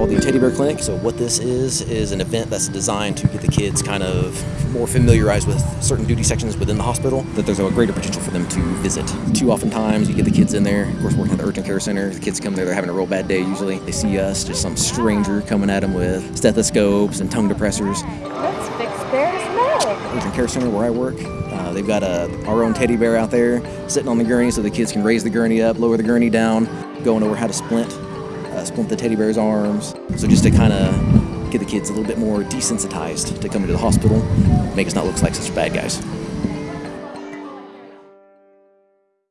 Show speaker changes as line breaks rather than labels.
called the Teddy Bear Clinic. So what this is, is an event that's designed to get the kids kind of more familiarized with certain duty sections within the hospital, that there's a greater potential for them to visit. Too often times you get the kids in there, of course working at the urgent care center, the kids come there, they're having a real bad day usually. They see us, just some stranger coming at them with stethoscopes and tongue depressors.
Let's fix Bear's leg.
Urgent care center where I work, uh, they've got a, our own teddy bear out there sitting on the gurney so the kids can raise the gurney up, lower the gurney down, going over how to splint, uh, splint the teddy bear's arms. So just to kind of get the kids a little bit more desensitized to coming to the hospital, make us not look like such bad guys.